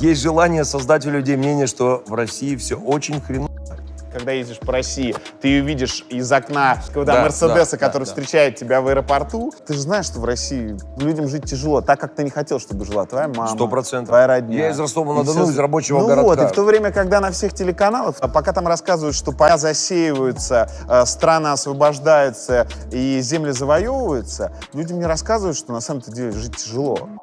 Есть желание создать у людей мнение, что в России все очень хреново. Когда ездишь по России, ты ее видишь из окна когда Да, Мерседеса, да, который да, да. тебя в аэропорту. Ты же знаешь, что в России людям жить тяжело, так как ты не хотел, чтобы жила твоя мама, Сто процентов. твоя родня. Я из Ростова-на-Дону, все... из рабочего ну городка. вот, и в то время, когда на всех телеканалах, а пока там рассказывают, что поля засеиваются, э, страна страны освобождаются и земли завоевываются, людям не рассказывают, что на самом-то деле жить тяжело.